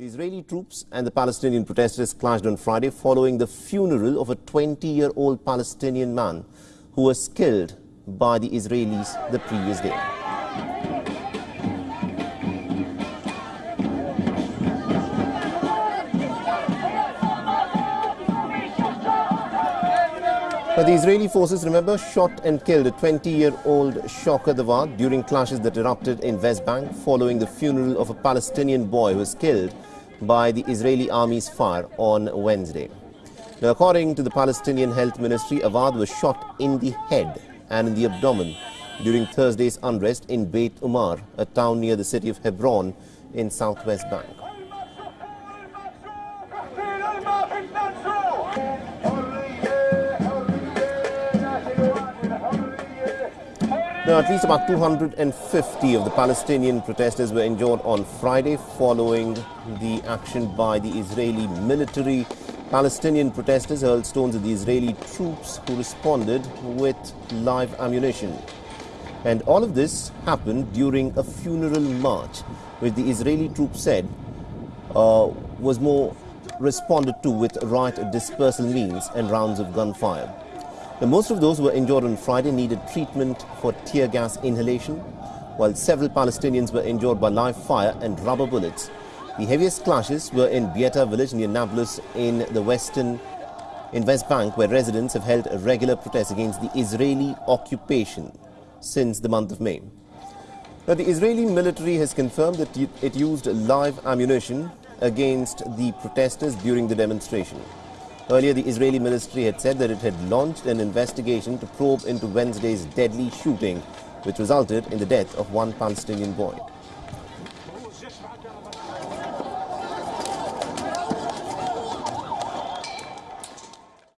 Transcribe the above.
The Israeli troops and the Palestinian protesters clashed on Friday following the funeral of a 20-year-old Palestinian man who was killed by the Israelis the previous day. But the Israeli forces, remember, shot and killed a 20-year-old Shawkat Awad during clashes that erupted in West Bank following the funeral of a Palestinian boy who was killed by the Israeli army's fire on Wednesday. Now, according to the Palestinian Health Ministry, Awad was shot in the head and in the abdomen during Thursday's unrest in Beit Umar, a town near the city of Hebron in southwest Bank. Now, at least about 250 of the Palestinian protesters were injured on Friday following the action by the Israeli military. Palestinian protesters hurled stones at the Israeli troops who responded with live ammunition. And all of this happened during a funeral march, which the Israeli troops said uh, was more responded to with riot dispersal means and rounds of gunfire. Now, most of those who were injured on Friday needed treatment for tear gas inhalation, while several Palestinians were injured by live fire and rubber bullets. The heaviest clashes were in Beita village near Nablus in the western in West Bank, where residents have held a regular protest against the Israeli occupation since the month of May. Now, the Israeli military has confirmed that it used live ammunition against the protesters during the demonstration. Earlier, the Israeli military had said that it had launched an investigation to probe into Wednesday's deadly shooting, which resulted in the death of one Palestinian boy.